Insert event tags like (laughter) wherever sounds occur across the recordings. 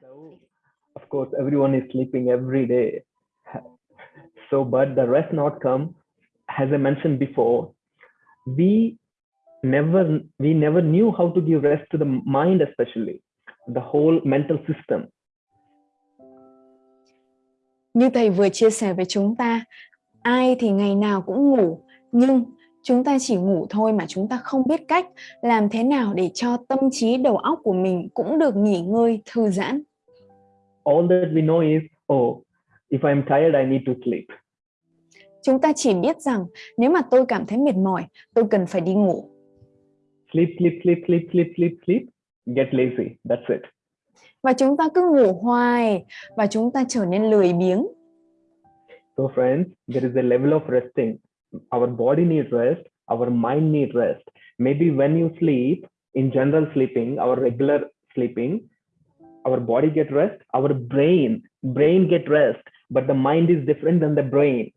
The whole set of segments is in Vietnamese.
So, of course, everyone is sleeping every day. So, but the rest not come, as I mentioned before, we never we never knew how to give rest to the mind, especially the whole mental system. Như thầy vừa chia sẻ với chúng ta, ai thì ngày nào cũng ngủ, nhưng chúng ta chỉ ngủ thôi mà chúng ta không biết cách làm thế nào để cho tâm trí đầu óc của mình cũng được nghỉ ngơi, thư giãn. All that we know is, oh, if I'm tired, I need to sleep. Chúng ta chỉ biết rằng nếu mà tôi cảm thấy mệt mỏi, tôi cần phải đi ngủ. Sleep, sleep, sleep, sleep, sleep, sleep, sleep, get lazy. That's it. Và chúng ta cứ ngủ hoài và chúng ta trở nên lười biếng. So, friends, there is a level of resting. Our body needs rest, our mind needs rest. Maybe when you sleep, in general sleeping, our regular sleeping, our body get rest, our brain, brain get rest, but the mind is different than the brain.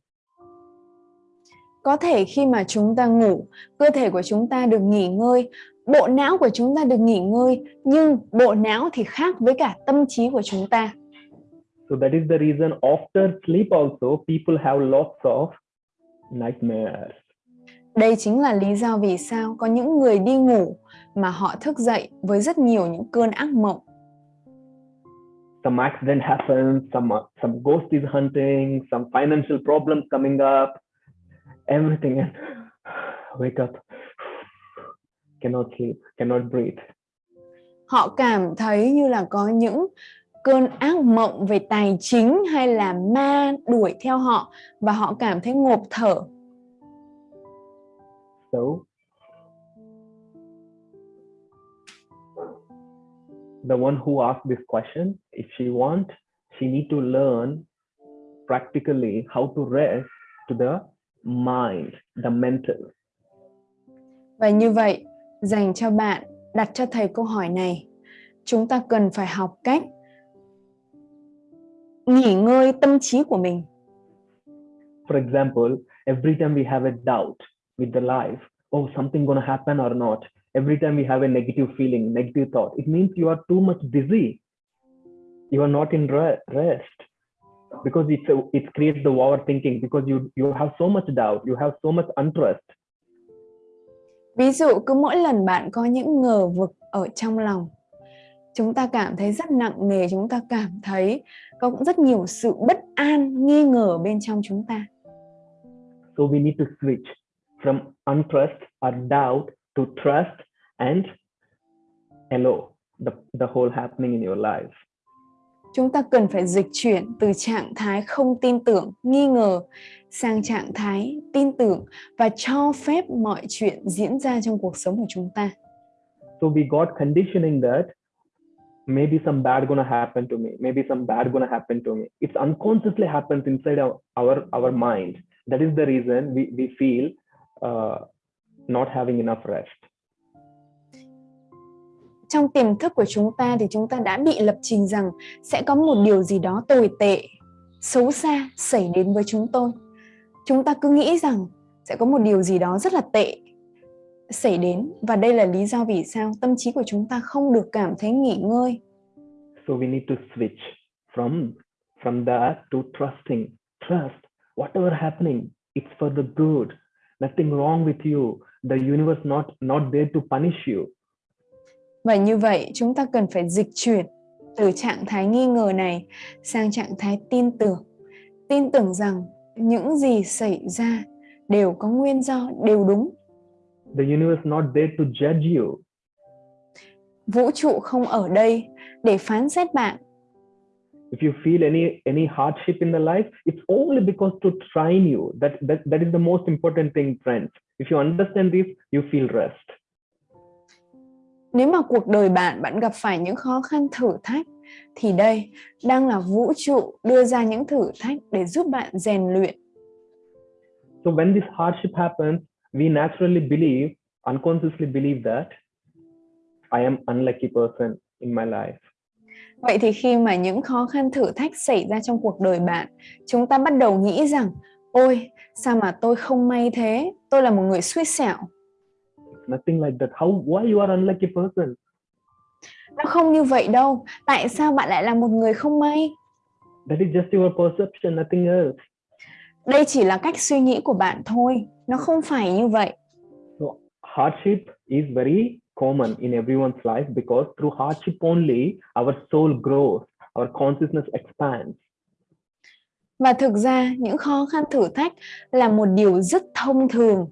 Có thể khi mà chúng ta ngủ, cơ thể của chúng ta được nghỉ ngơi, bộ não của chúng ta được nghỉ ngơi, nhưng bộ não thì khác với cả tâm trí của chúng ta. So that is the reason after sleep also people have lots of nightmares. Đây chính là lý do vì sao có những người đi ngủ mà họ thức dậy với rất nhiều những cơn ác mộng. Some accident happens, some some ghost is hunting, some financial problems coming up, everything and (sighs) wake up, (sighs) cannot sleep, cannot breathe. Họ cảm thấy như là có những cơn ác mộng về tài chính hay là ma đuổi theo họ và họ cảm thấy ngộp thở. So the one who asked this question, if she want, she need to learn practically how to rest to the mind, the mental. Và như vậy, dành cho bạn đặt cho thầy câu hỏi này, chúng ta cần phải học cách nghỉ ngơi tâm trí của mình. For example, every time we have a doubt with the life, oh, something gonna happen or not. Every time we have a negative feeling, negative thought, it means you are too much busy. You are not in re rest because it's a, it creates the overthinking because you you have so much doubt, you have so much untrust. Ví dụ cứ mỗi lần bạn có những ngờ vực ở trong lòng, chúng ta cảm thấy rất nặng nề, chúng ta cảm thấy có cũng rất nhiều sự bất an, nghi ngờ bên trong chúng ta. So we need to switch from untrust or doubt to trust and hello, the, the whole happening in your life. Chúng ta cần phải dịch chuyển từ trạng thái không tin tưởng, nghi ngờ sang trạng thái tin tưởng và cho phép mọi chuyện diễn ra trong cuộc sống của chúng ta. So we got conditioning that maybe some bad gonna happen to me, maybe some bad gonna happen to me. It's unconsciously happens inside our our, our mind. That is the reason we, we feel uh, not having enough rest. Trong tiềm thức của chúng ta thì chúng ta đã bị lập trình rằng sẽ có một điều gì đó tồi tệ, xấu xa xảy đến với chúng tôi. Chúng ta cứ nghĩ rằng sẽ có một điều gì đó rất là tệ xảy đến và đây là lý do vì sao tâm trí của chúng ta không được cảm thấy nghỉ ngơi. So we need to switch from from that to trusting. Trust whatever happening, it's for the good. Nothing wrong with you. The universe not not there to punish you. Và như vậy chúng ta cần phải dịch chuyển từ trạng thái nghi ngờ này sang trạng thái tin tưởng. Tin tưởng rằng những gì xảy ra đều có nguyên do, đều đúng. The universe not there to judge you. Vũ trụ không ở đây để phán xét bạn. If you feel any any hardship in the life, it's only because to train you. That that that is the most important thing, friends. If you understand this, you feel rest. Nếu mà cuộc đời bạn bạn gặp phải những khó khăn thử thách thì đây đang là vũ trụ đưa ra những thử thách để giúp bạn rèn luyện. So when this hardship happens, we naturally believe, unconsciously believe that I am unlucky person in my life. Vậy thì khi mà những khó khăn thử thách xảy ra trong cuộc đời bạn, chúng ta bắt đầu nghĩ rằng ôi, sao mà tôi không may thế, tôi là một người xui xẻo. Nothing like that. How why you are unlucky person? nó không như vậy đâu tại sao bạn lại là một người không may That is just your perception, nothing else. đây chỉ là cách suy nghĩ của bạn thôi nó không phải như vậy So hardship is very common in everyone's life because through hardship only our soul grows, our consciousness expands. và thực ra những khó khăn thử thách là một điều rất thông thường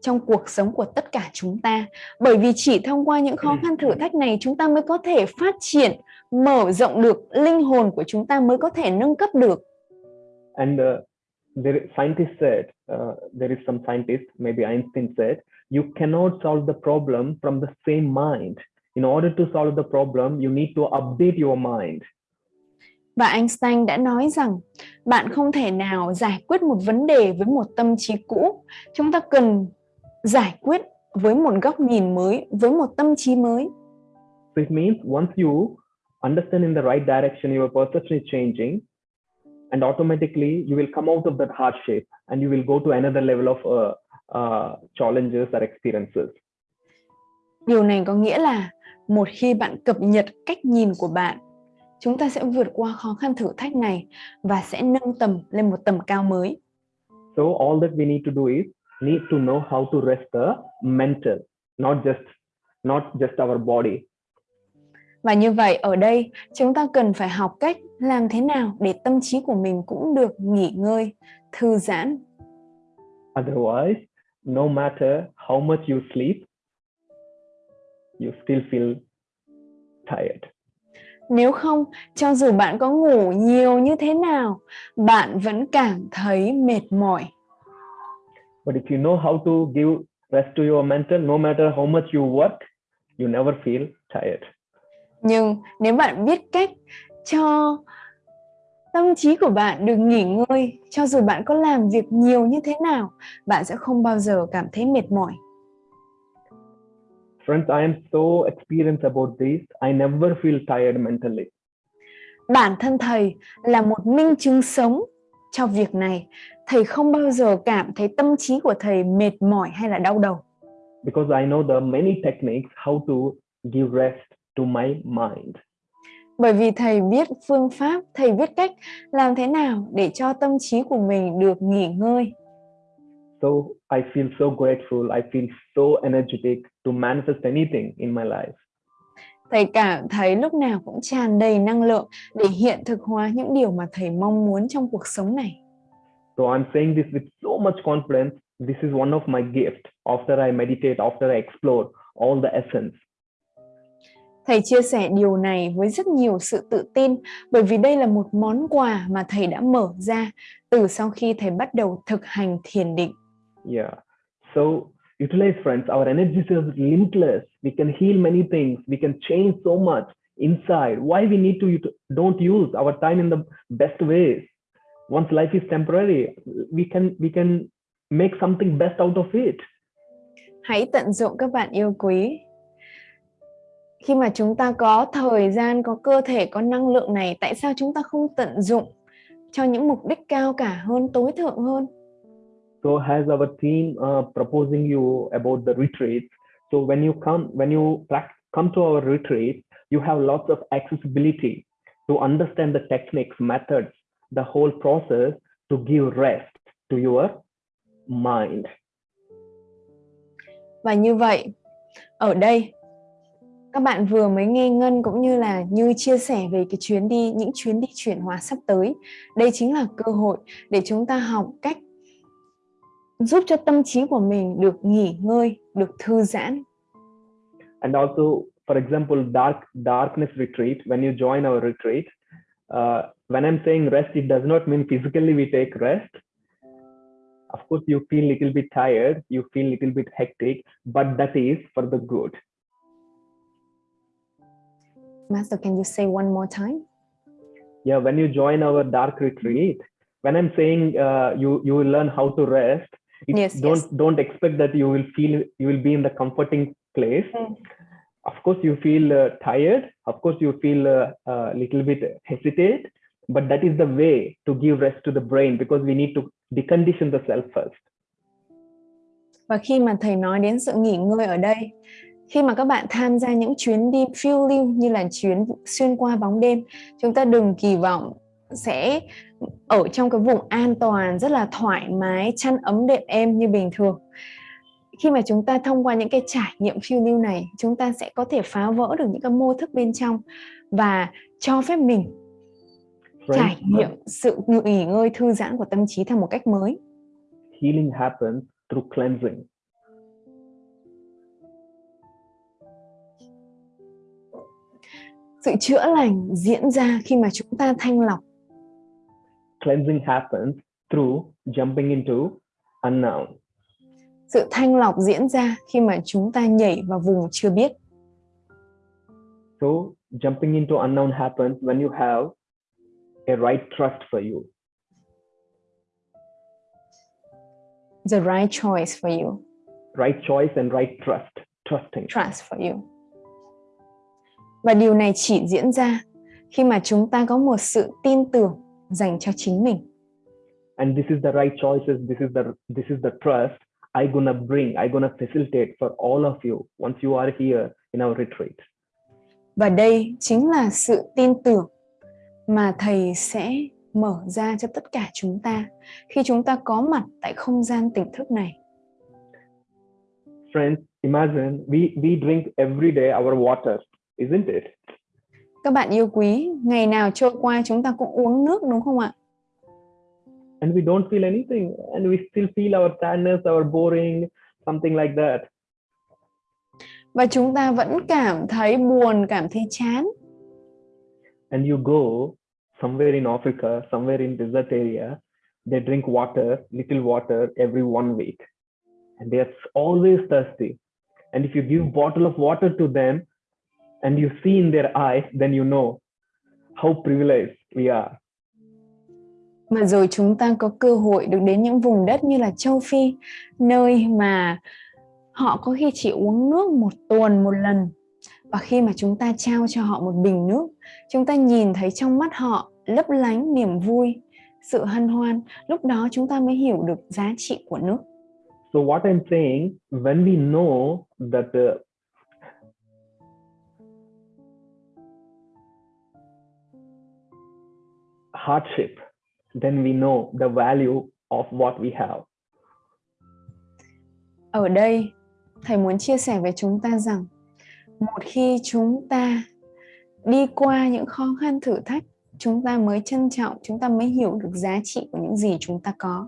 trong cuộc sống của tất cả chúng ta bởi vì chỉ thông qua những khó khăn thử thách này chúng ta mới có thể phát triển mở rộng được linh hồn của chúng ta mới có thể nâng cấp được And uh, there, scientists said, uh, there is some scientist, maybe Einstein said, you cannot solve the problem from the same mind. In order to solve the problem, you need to update your mind. và Einstein đã nói rằng bạn không thể nào giải quyết một vấn đề với một tâm trí cũ chúng ta cần giải quyết với một góc nhìn mới với một tâm trí mới So it means once you understand in the right direction, your perception is changing, and automatically you will come out of that hardship and you will go to another level of uh, uh, challenges or experiences. Điều này có nghĩa là một khi bạn cập nhật cách nhìn của bạn, chúng ta sẽ vượt qua khó khăn thử thách này và sẽ nâng tầm lên một tầm cao mới. So all that we need to do is need to know how to rest the mental, not just not just our body. Và như vậy ở đây chúng ta cần phải học cách làm thế nào để tâm trí của mình cũng được nghỉ ngơi, thư giãn. Otherwise, no matter how much you sleep, you still feel tired. Nếu không, cho dù bạn có ngủ nhiều như thế nào, bạn vẫn cảm thấy mệt mỏi. But if you know how to give rest to your mental, no matter how much you work, you never feel tired. Nhưng nếu bạn biết cách cho tâm trí của bạn được nghỉ ngơi, cho dù bạn có làm việc nhiều như thế nào, bạn sẽ không bao giờ cảm thấy mệt mỏi. Friends, I am so experienced about this. I never feel tired mentally. Bản thân thầy là một minh chứng sống cho việc này. Thầy không bao giờ cảm thấy tâm trí của thầy mệt mỏi hay là đau đầu. because I know are many techniques how to give rest to my mind. Bởi vì thầy biết phương pháp, thầy biết cách làm thế nào để cho tâm trí của mình được nghỉ ngơi. So I feel so grateful. I feel so energetic to manifest anything in my life. Thầy cảm thấy lúc nào cũng tràn đầy năng lượng để hiện thực hóa những điều mà thầy mong muốn trong cuộc sống này. So I'm saying this with so much confidence. This is one of my gifts after I meditate, after I explore all the essence. Thầy chia sẻ điều này với rất nhiều sự tự tin bởi vì đây là một món quà mà thầy đã mở ra từ sau khi thầy bắt đầu thực hành thiền định. Yeah. So utilize friends. Our energy is limitless. We can heal many things. We can change so much inside. Why we need to don't use our time in the best ways? Once life is temporary, we can we can make something best out of it. Hãy tận dụng các bạn yêu quý. Khi mà chúng ta có thời gian, có cơ thể, có năng lượng này, tại sao chúng ta không tận dụng cho những mục đích cao cả hơn, tối thượng hơn? So has our team uh, proposing you about the retreat. So when you come when you come to our retreat, you have lots of accessibility to understand the techniques, methods, the whole process to give rest to your mind. Và như vậy, ở đây các bạn vừa mới nghe Ngân cũng như là Như chia sẻ về cái chuyến đi, những chuyến đi chuyển hóa sắp tới. Đây chính là cơ hội để chúng ta học cách giúp cho tâm trí của mình được nghỉ ngơi, được thư giãn. And also, for example, dark darkness retreat. When you join our retreat, uh, when I'm saying rest, it does not mean physically we take rest. Of course, you feel little bit tired, you feel little bit hectic, but that is for the good. Master, can you say one more time? yeah when you join our dark retreat when i'm saying uh, you you will learn how to rest it, Yes, don't yes. don't expect that you will feel you will be in the comforting place Mm. of course you feel uh, tired of course you feel a uh, uh, little bit hesitate but that is the way to give rest to the brain because we need to decondition the self first Và khi mà thầy nói đến sự nghỉ ngơi ở đây, khi mà các bạn tham gia những chuyến đi phiêu lưu như là chuyến xuyên qua bóng đêm chúng ta đừng kỳ vọng sẽ ở trong cái vùng an toàn rất là thoải mái chăn ấm đệm êm như bình thường. Khi mà chúng ta thông qua những cái trải nghiệm phiêu lưu này chúng ta sẽ có thể phá vỡ được những cái mô thức bên trong và cho phép mình trải nghiệm sự nghỉ ngơi thư giãn của tâm trí theo một cách mới. Healing happens through cleansing sự chữa lành diễn ra khi mà chúng ta thanh lọc. Cleansing happens through jumping into unknown. Sự thanh lọc diễn ra khi mà chúng ta nhảy vào vùng chưa biết. So jumping into unknown happens when you have a right trust for you. The right choice for you. Right choice and right trust trusting. Trust for you và điều này chỉ diễn ra khi mà chúng ta có một sự tin tưởng dành cho chính mình. And this is the right choices, this is the this is the trust I gonna bring, I gonna facilitate for all of you once you are here in our retreat. Và đây chính là sự tin tưởng mà thầy sẽ mở ra cho tất cả chúng ta khi chúng ta có mặt tại không gian tỉnh thức này. Friends, imagine we we drink every day our water isn't it? Các bạn yêu quý, ngày nào trôi qua chúng ta cũng uống nước đúng không ạ? And we don't feel anything and we still feel our sadness, our boring, something like that. Và chúng ta vẫn cảm thấy buồn, cảm thấy chán. And you go somewhere in Africa, somewhere in desert area, they drink water, little water every one week. And they are always thirsty. And if you give bottle of water to them, and you see in their eyes, then you know how privileged we are. Mà rồi chúng ta có cơ hội được đến những vùng đất như là châu Phi, nơi mà họ có khi chỉ uống nước một tuần một lần. Và khi mà chúng ta trao cho họ một bình nước, chúng ta nhìn thấy trong mắt họ lấp lánh niềm vui, sự hân hoan. Lúc đó chúng ta mới hiểu được giá trị của nước. So what I'm saying, when we know that uh, hardship, then we know the value of what we have. Ở đây, thầy muốn chia sẻ với chúng ta rằng một khi chúng ta đi qua những khó khăn thử thách, chúng ta mới trân trọng, chúng ta mới hiểu được giá trị của những gì chúng ta có.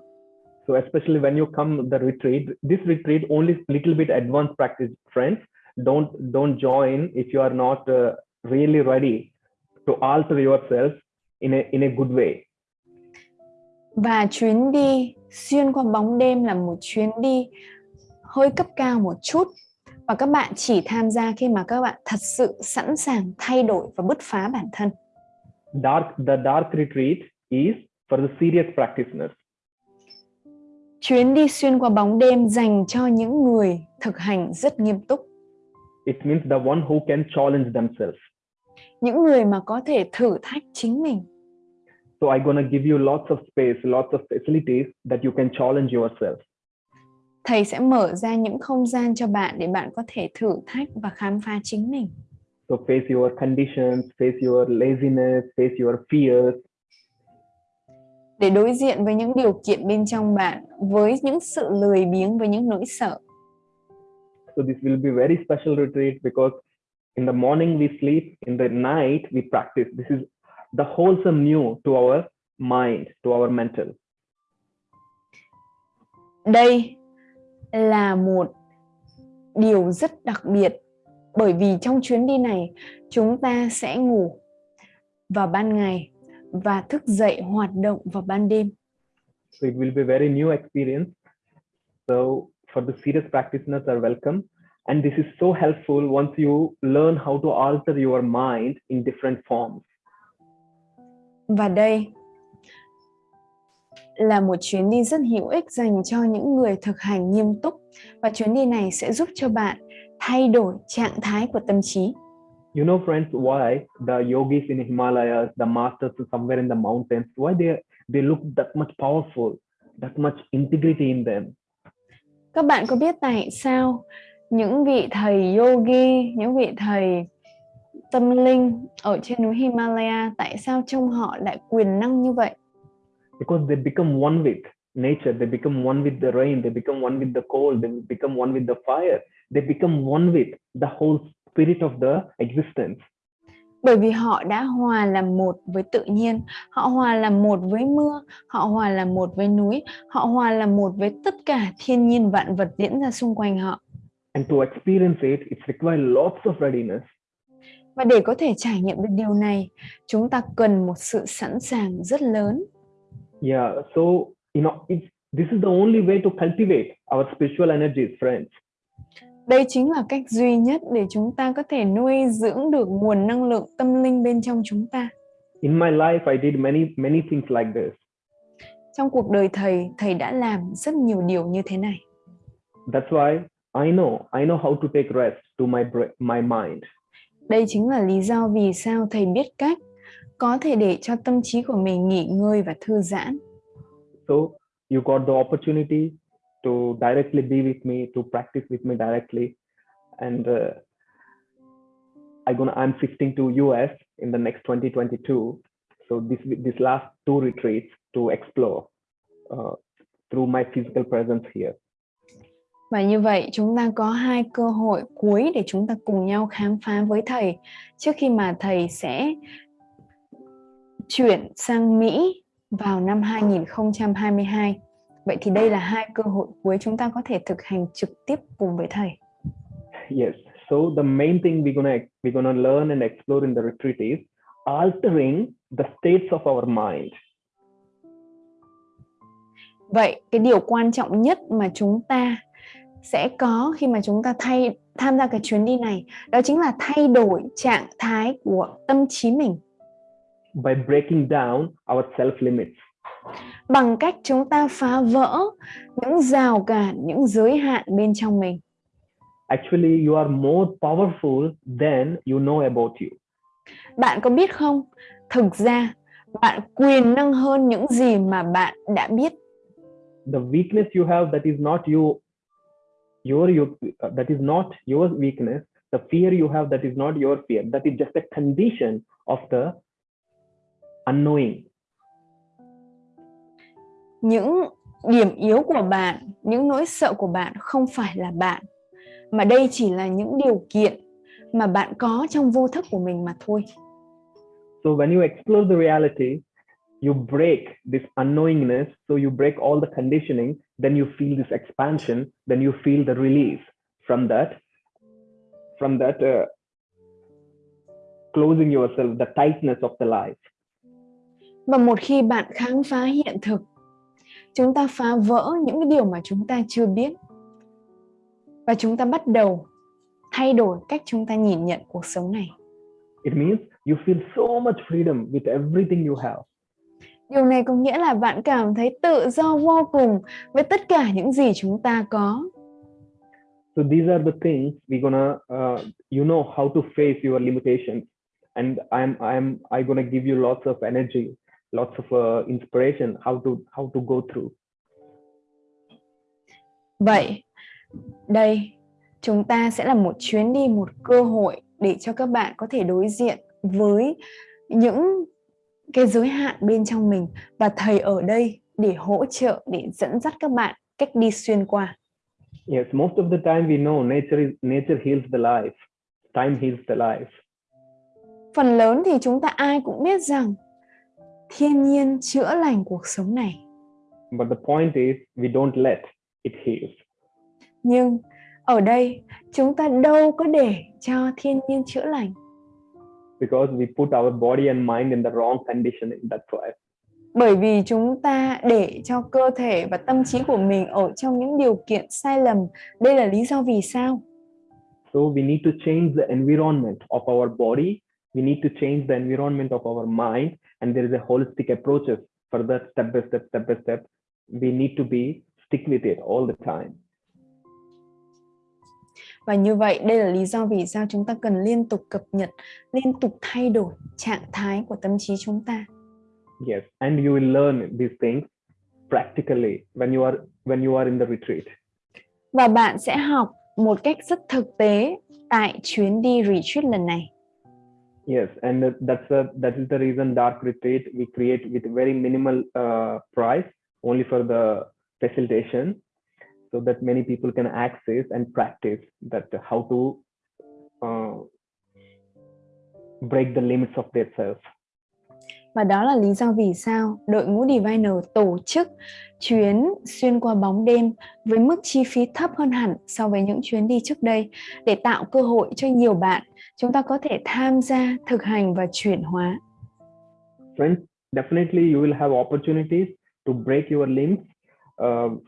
So especially when you come the retreat, this retreat only little bit advanced practice, friends. Don't don't join if you are not uh, really ready to alter yourself in a in a good way. Và chuyến đi xuyên qua bóng đêm là một chuyến đi hơi cấp cao một chút và các bạn chỉ tham gia khi mà các bạn thật sự sẵn sàng thay đổi và bứt phá bản thân. Dark the dark retreat is for the serious practitioners. Chuyến đi xuyên qua bóng đêm dành cho những người thực hành rất nghiêm túc. It means the one who can challenge themselves. Những người mà có thể thử thách chính mình. So I'm gonna give you lots of space, lots of facilities that you can challenge yourself. Thầy sẽ mở ra những không gian cho bạn để bạn có thể thử thách và khám phá chính mình. So face your conditions, face your laziness, face your fears. Để đối diện với những điều kiện bên trong bạn, với những sự lười biếng, với những nỗi sợ. So this will be very special retreat because in the morning we sleep, in the night we practice. This is the wholesome new to our mind, to our mental. Đây là một điều rất đặc biệt bởi vì trong chuyến đi này chúng ta sẽ ngủ vào ban ngày và thức dậy hoạt động vào ban đêm. So it will be very new experience. So for the serious practitioners are welcome. And this is so helpful once you learn how to alter your mind in different forms. Và đây là một chuyến đi rất hữu ích dành cho những người thực hành nghiêm túc và chuyến đi này sẽ giúp cho bạn thay đổi trạng thái của tâm trí. You know, friends, why the yogis in Himalayas, the masters somewhere in the mountains, why they they look that much powerful, that much integrity in them? Các bạn có biết tại sao những vị thầy yogi, những vị thầy tâm linh ở trên núi Himalaya tại sao trông họ lại quyền năng như vậy? Because they become one with nature, they become one with the rain, they become one with the cold, they become one with the fire, they become one with the whole spirit of the existence. Bởi vì họ đã hòa làm một với tự nhiên, họ hòa làm một với mưa, họ hòa làm một với núi, họ hòa làm một với tất cả thiên nhiên vạn vật diễn ra xung quanh họ. And to experience it, it requires lots of readiness. Và để có thể trải nghiệm được điều này, chúng ta cần một sự sẵn sàng rất lớn. Yeah, so you know, if this is the only way to cultivate our spiritual energies, friends. Đây chính là cách duy nhất để chúng ta có thể nuôi dưỡng được nguồn năng lượng tâm linh bên trong chúng ta. In my life, I did many many things like this. Trong cuộc đời thầy, thầy đã làm rất nhiều điều như thế này. That's why I know I know how to take rest to my my mind. Đây chính là lý do vì sao thầy biết cách có thể để cho tâm trí của mình nghỉ ngơi và thư giãn. So you got the opportunity to directly be with me, to practice with me directly, and uh, I'm gonna I'm shifting to US in the next 2022. So this this last two retreats to explore uh, through my physical presence here. Và như vậy chúng ta có hai cơ hội cuối để chúng ta cùng nhau khám phá với thầy trước khi mà thầy sẽ chuyển sang Mỹ vào năm 2022. Vậy thì đây là hai cơ hội cuối chúng ta có thể thực hành trực tiếp cùng với thầy. Yes. So the main thing we're gonna we're gonna learn and explore in the retreat is altering the states of our mind. Vậy cái điều quan trọng nhất mà chúng ta sẽ có khi mà chúng ta thay tham gia cái chuyến đi này đó chính là thay đổi trạng thái của tâm trí mình by breaking down our self limits. bằng cách chúng ta phá vỡ những rào cản, những giới hạn bên trong mình. Actually, you are more powerful than you know about you. Bạn có biết không? Thực ra, bạn quyền năng hơn những gì mà bạn đã biết. The weakness you have that is not you, your, your uh, that is not your weakness. The fear you have that is not your fear. That is just a condition of the unknowing. Những điểm yếu của bạn, những nỗi sợ của bạn không phải là bạn, mà đây chỉ là những điều kiện mà bạn có trong vô thức của mình mà thôi. So when you explore the reality, you break this unknowingness. So you break all the conditioning. Then you feel this expansion. Then you feel the release from that, from that uh, closing yourself, the tightness of the life. Và một khi bạn khám phá hiện thực, chúng ta phá vỡ những cái điều mà chúng ta chưa biết. Và chúng ta bắt đầu thay đổi cách chúng ta nhìn nhận cuộc sống này. It means you feel so much freedom with everything you have. Điều này có nghĩa là bạn cảm thấy tự do vô cùng với tất cả những gì chúng ta có. So these are the things we're gonna, uh, you know, how to face your limitations. And I'm, I'm, I'm gonna give you lots of energy, lots of uh, inspiration, how to, how to go through. Vậy, đây chúng ta sẽ là một chuyến đi, một cơ hội để cho các bạn có thể đối diện với những cái giới hạn bên trong mình và thầy ở đây để hỗ trợ, để dẫn dắt các bạn cách đi xuyên qua. Yes, most of the time we know nature is nature heals the life, time heals the life. Phần lớn thì chúng ta ai cũng biết rằng thiên nhiên chữa lành cuộc sống này. But the point is we don't let it heal. Nhưng ở đây chúng ta đâu có để cho thiên nhiên chữa lành. Because we put our body and mind in the wrong conditioning. That's why. Bởi vì chúng ta để cho cơ thể và tâm trí của mình ở trong những điều kiện sai lầm. Đây là lý do vì sao? So we need to change the environment of our body. We need to change the environment of our mind. And there is a holistic approaches for that step by step, step by step. We need to be stick with it all the time. Và như vậy đây là lý do vì sao chúng ta cần liên tục cập nhật, liên tục thay đổi trạng thái của tâm trí chúng ta. Yes, and you will learn these things practically when you are when you are in the retreat. Và bạn sẽ học một cách rất thực tế tại chuyến đi retreat lần này. Yes, and that's a, that is the reason dark retreat we create with very minimal uh, price only for the facilitation, so that many people can access and practice that how to uh, break the limits of their self. Và đó là lý do vì sao đội ngũ Diviner tổ chức chuyến xuyên qua bóng đêm với mức chi phí thấp hơn hẳn so với những chuyến đi trước đây để tạo cơ hội cho nhiều bạn chúng ta có thể tham gia, thực hành và chuyển hóa. Friends, definitely you will have opportunities to break your limbs uh,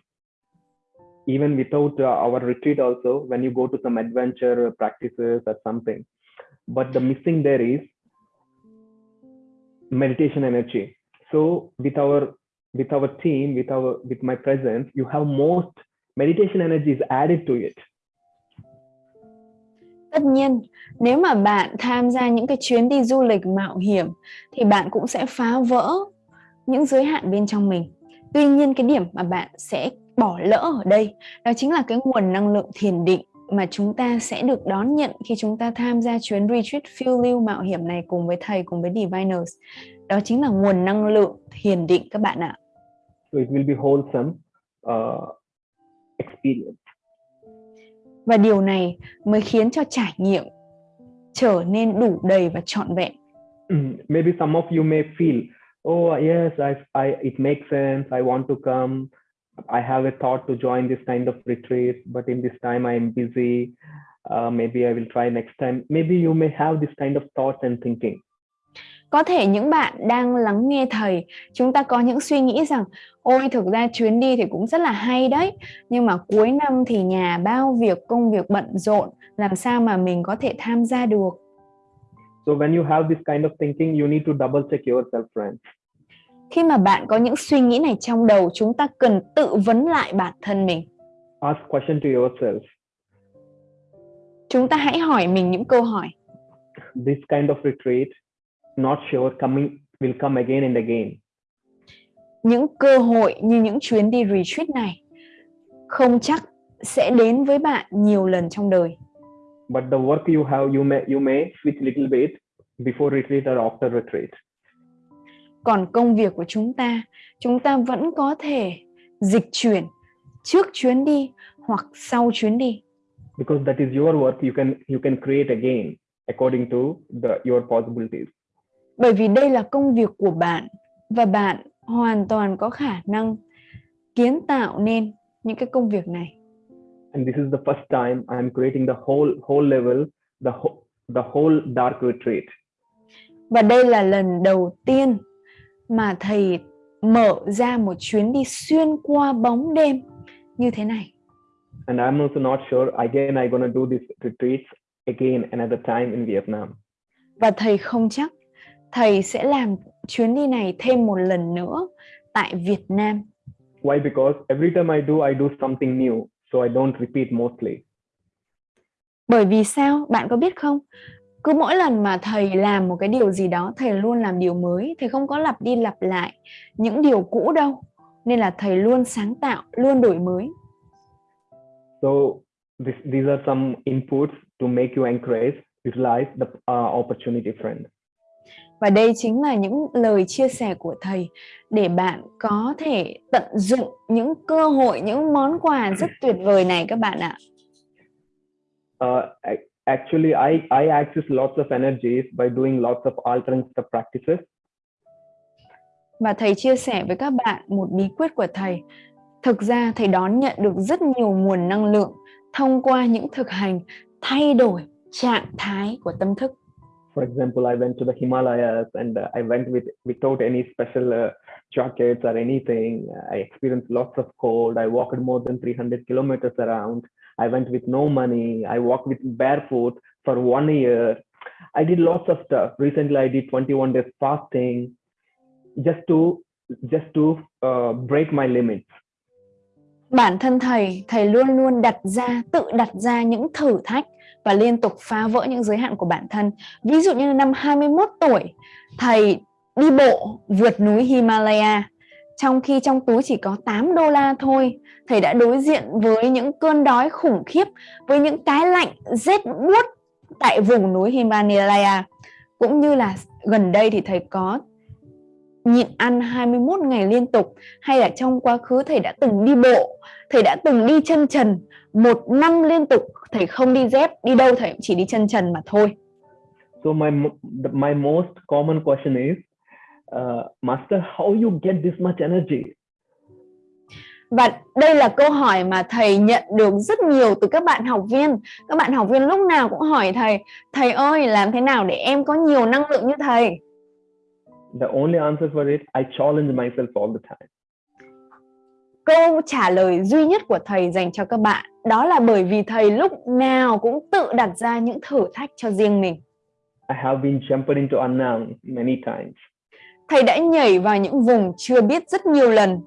even without uh, our retreat also when you go to some adventure practices or something. But the missing there is meditation energy so with our with our team with our with my presence you have most meditation energy is added to it Tất nhiên, nếu mà bạn tham gia những cái chuyến đi du lịch mạo hiểm thì bạn cũng sẽ phá vỡ những giới hạn bên trong mình. Tuy nhiên cái điểm mà bạn sẽ bỏ lỡ ở đây. Đó chính là cái nguồn năng lượng thiền định mà chúng ta sẽ được đón nhận khi chúng ta tham gia chuyến retreat phiêu lưu mạo hiểm này cùng với thầy cùng với diviners. Đó chính là nguồn năng lượng thiền định các bạn ạ. So it will be wholesome uh, experience. Và điều này mới khiến cho trải nghiệm trở nên đủ đầy và trọn vẹn. Maybe some of you may feel oh yes I, I it makes sense I want to come I have a thought to join this kind of retreat, but in this time I'm busy. Uh, maybe I will try next time. Maybe you may have this kind of thoughts and thinking. Có thể những bạn đang lắng nghe thầy, chúng ta có những suy nghĩ rằng ôi thực ra chuyến đi thì cũng rất là hay đấy, nhưng mà cuối năm thì nhà bao việc, công việc bận rộn, làm sao mà mình có thể tham gia được. So when you have this kind of thinking, you need to double check yourself, friends khi mà bạn có những suy nghĩ này trong đầu chúng ta cần tự vấn lại bản thân mình. Ask question to yourself. Chúng ta hãy hỏi mình những câu hỏi. This kind of retreat not sure coming will come again and again. Những cơ hội như những chuyến đi retreat này không chắc sẽ đến với bạn nhiều lần trong đời. But the work you have you may you may switch little bit before retreat or after retreat còn công việc của chúng ta chúng ta vẫn có thể dịch chuyển trước chuyến đi hoặc sau chuyến đi. Because that is your work you can you can create again according to the your possibilities. Bởi vì đây là công việc của bạn và bạn hoàn toàn có khả năng kiến tạo nên những cái công việc này. And this is the first time I'm creating the whole whole level the whole, the whole dark retreat. Và đây là lần đầu tiên mà thầy mở ra một chuyến đi xuyên qua bóng đêm như thế này. And I'm also not sure again I'm gonna do this retreats again another time in Vietnam. Và thầy không chắc thầy sẽ làm chuyến đi này thêm một lần nữa tại Việt Nam. Why? Because every time I do I do something new, so I don't repeat mostly. Bởi vì sao? Bạn có biết không? Cứ mỗi lần mà thầy làm một cái điều gì đó thầy luôn làm điều mới thầy không có lặp đi lặp lại những điều cũ đâu. Nên là thầy luôn sáng tạo luôn đổi mới. So this, these are some inputs to make you encourage utilize the uh, opportunity friend. Và đây chính là những lời chia sẻ của thầy để bạn có thể tận dụng những cơ hội những món quà rất tuyệt vời này các bạn ạ. Uh, actually I, I access lots of energies by doing lots of altering step practices. Và thầy chia sẻ với các bạn một bí quyết của thầy. Thực ra thầy đón nhận được rất nhiều nguồn năng lượng thông qua những thực hành thay đổi trạng thái của tâm thức. For example, I went to the Himalayas and uh, I went with without any special uh, jackets or anything. I experienced lots of cold. I walked more than 300 kilometers around. I went with no money. I walked with barefoot for one year. I did lots of stuff. Recently, I did 21 days fasting just to just to uh, break my limits. Bản thân thầy, thầy luôn luôn đặt ra, tự đặt ra những thử thách và liên tục phá vỡ những giới hạn của bản thân. Ví dụ như năm 21 tuổi, thầy đi bộ vượt núi Himalaya trong khi trong túi chỉ có 8 đô la thôi, thầy đã đối diện với những cơn đói khủng khiếp, với những cái lạnh rét buốt tại vùng núi Himalaya. Cũng như là gần đây thì thầy có nhịn ăn 21 ngày liên tục hay là trong quá khứ thầy đã từng đi bộ, thầy đã từng đi chân trần một năm liên tục, thầy không đi dép, đi đâu thầy cũng chỉ đi chân trần mà thôi. So my my most common question is, uh, Master, how you get this much energy? Và đây là câu hỏi mà thầy nhận được rất nhiều từ các bạn học viên. Các bạn học viên lúc nào cũng hỏi thầy, thầy ơi làm thế nào để em có nhiều năng lượng như thầy? The only answer for it, I challenge myself all the time. Câu trả lời duy nhất của thầy dành cho các bạn đó là bởi vì thầy lúc nào cũng tự đặt ra những thử thách cho riêng mình. I have been jumping into unknown many times. Thầy đã nhảy vào những vùng chưa biết rất nhiều lần.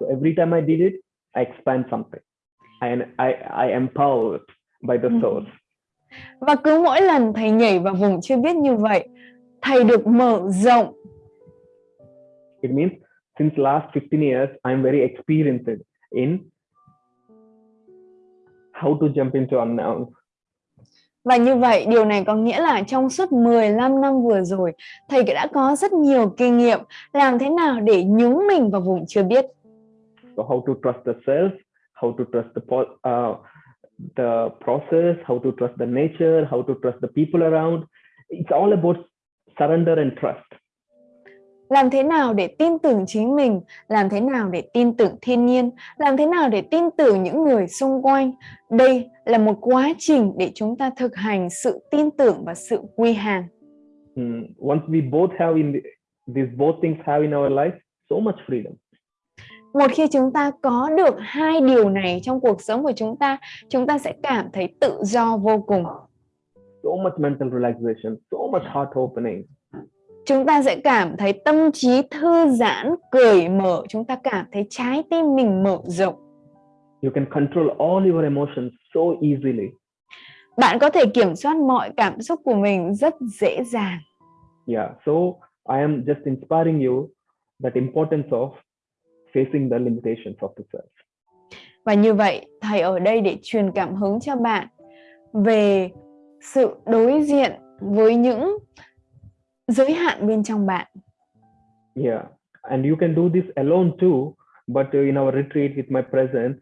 So every time I did it, I expand something. I, I, I empowered by the Ừ. source. Và cứ mỗi lần thầy nhảy vào vùng chưa biết như vậy, thầy được mở rộng. It means since last 15 years, I'm very experienced in how to jump into unknown. Và như vậy, điều này có nghĩa là trong suốt 15 năm vừa rồi, thầy đã có rất nhiều kinh nghiệm làm thế nào để nhúng mình vào vùng chưa biết. So how to trust the self, how to trust the uh, the process, how to trust the nature, how to trust the people around. It's all about surrender and trust. Làm thế nào để tin tưởng chính mình, làm thế nào để tin tưởng thiên nhiên, làm thế nào để tin tưởng những người xung quanh. Đây là một quá trình để chúng ta thực hành sự tin tưởng và sự quy hàng. Mm, Once we both have in the, these both things have in our life, so much freedom. Một khi chúng ta có được hai điều này trong cuộc sống của chúng ta, chúng ta sẽ cảm thấy tự do vô cùng. So much mental relaxation, so much heart opening. Chúng ta sẽ cảm thấy tâm trí thư giãn, cởi mở, chúng ta cảm thấy trái tim mình mở rộng. You can control all your emotions so easily. Bạn có thể kiểm soát mọi cảm xúc của mình rất dễ dàng. Yeah. So I am just inspiring you that importance of facing the limitations of the self. Và như vậy, thầy ở đây để truyền cảm hứng cho bạn về sự đối diện với những giới hạn bên trong bạn. Yeah. And you can do this alone too, but uh, in our retreat with my presence,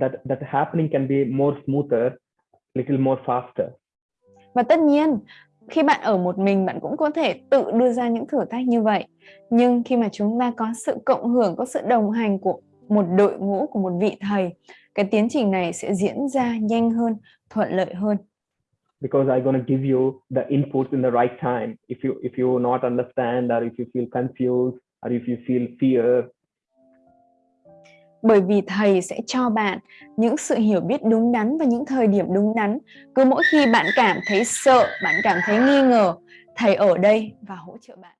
that that happening can be more smoother, little more faster. Và tất nhiên, khi bạn ở một mình bạn cũng có thể tự đưa ra những thử thách như vậy. Nhưng khi mà chúng ta có sự cộng hưởng, có sự đồng hành của một đội ngũ của một vị thầy, cái tiến trình này sẽ diễn ra nhanh hơn, thuận lợi hơn because I'm going to give you the inputs in the right time. If you if you not understand or if you feel confused or if you feel fear, Bởi vì thầy sẽ cho bạn những sự hiểu biết đúng đắn và những thời điểm đúng đắn. Cứ mỗi khi bạn cảm thấy sợ, bạn cảm thấy nghi ngờ, thầy ở đây và hỗ trợ bạn.